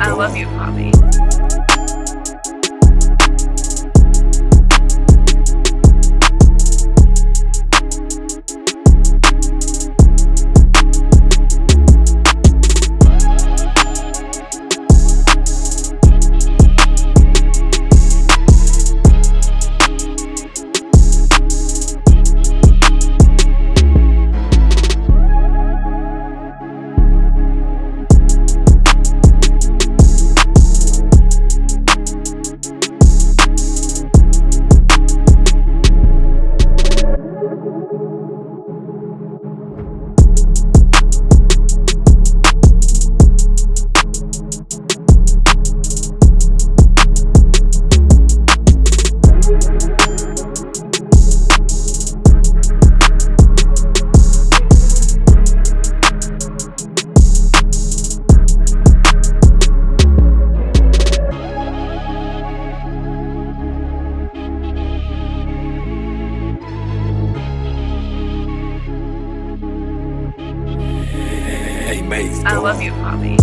I love you, Poppy. I love you, Bobby.